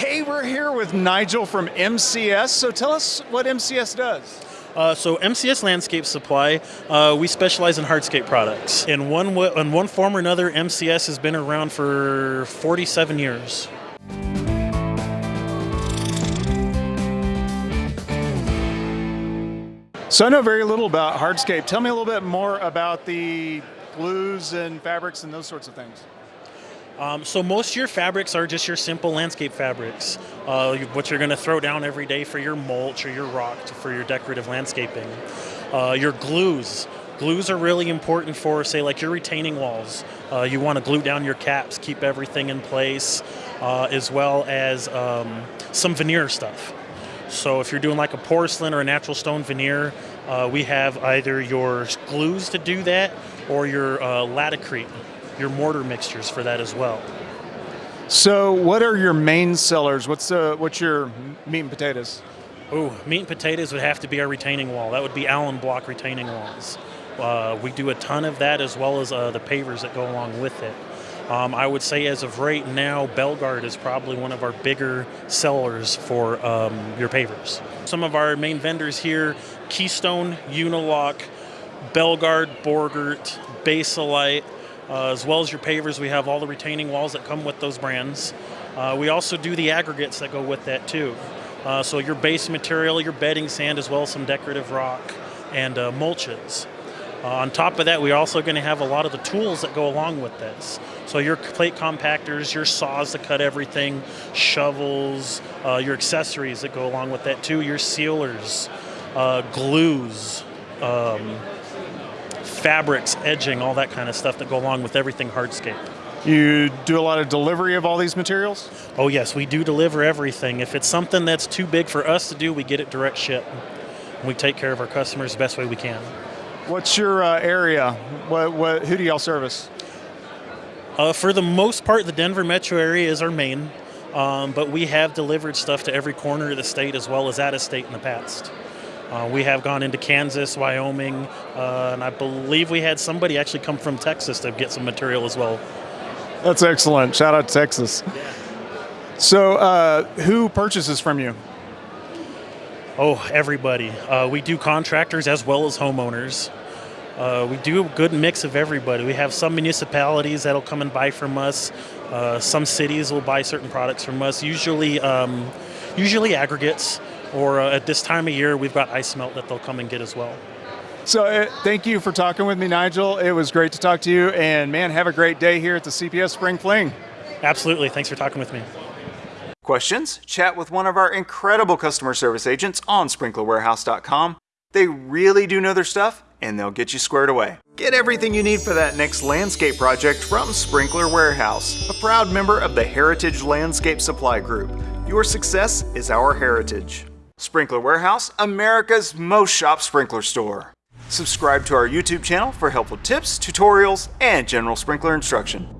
Hey, we're here with Nigel from MCS. So tell us what MCS does. Uh, so MCS Landscape Supply, uh, we specialize in hardscape products. In one in one form or another, MCS has been around for 47 years. So I know very little about hardscape. Tell me a little bit more about the glues and fabrics and those sorts of things. Um, so most of your fabrics are just your simple landscape fabrics, uh, what you're going to throw down every day for your mulch or your rock for your decorative landscaping. Uh, your glues. Glues are really important for, say, like your retaining walls. Uh, you want to glue down your caps, keep everything in place, uh, as well as um, some veneer stuff. So if you're doing like a porcelain or a natural stone veneer, uh, we have either your glues to do that or your uh, Laticrete your mortar mixtures for that as well. So, what are your main sellers? What's uh, what's your meat and potatoes? Oh, meat and potatoes would have to be our retaining wall. That would be Allan Block retaining walls. Uh, we do a ton of that as well as uh, the pavers that go along with it. Um, I would say as of right now, Belgard is probably one of our bigger sellers for um, your pavers. Some of our main vendors here, Keystone, Unilock, Belgard, Borgert, Basalite, uh, as well as your pavers, we have all the retaining walls that come with those brands. Uh, we also do the aggregates that go with that too. Uh, so your base material, your bedding sand, as well as some decorative rock and uh, mulches. Uh, on top of that, we're also going to have a lot of the tools that go along with this. So your plate compactors, your saws to cut everything, shovels, uh, your accessories that go along with that too, your sealers, glues, um, fabrics, edging, all that kind of stuff that go along with everything hardscape. You do a lot of delivery of all these materials? Oh yes, we do deliver everything. If it's something that's too big for us to do, we get it direct ship. We take care of our customers the best way we can. What's your uh, area? What, what, who do y'all service? Uh, for the most part, the Denver metro area is our main, um, but we have delivered stuff to every corner of the state as well as out of state in the past. Uh, we have gone into Kansas, Wyoming, uh, and I believe we had somebody actually come from Texas to get some material as well. That's excellent. Shout out to Texas. Yeah. So, uh, who purchases from you? Oh, everybody. Uh, we do contractors as well as homeowners. Uh, we do a good mix of everybody. We have some municipalities that'll come and buy from us. Uh, some cities will buy certain products from us. Usually, um, usually aggregates or uh, at this time of year, we've got ice melt that they'll come and get as well. So, uh, thank you for talking with me, Nigel. It was great to talk to you, and man, have a great day here at the CPS Spring Fling. Absolutely. Thanks for talking with me. Questions? Chat with one of our incredible customer service agents on sprinklerwarehouse.com. They really do know their stuff, and they'll get you squared away. Get everything you need for that next landscape project from Sprinkler Warehouse, a proud member of the Heritage Landscape Supply Group. Your success is our heritage. Sprinkler Warehouse, America's most shop sprinkler store. Subscribe to our YouTube channel for helpful tips, tutorials, and general sprinkler instruction.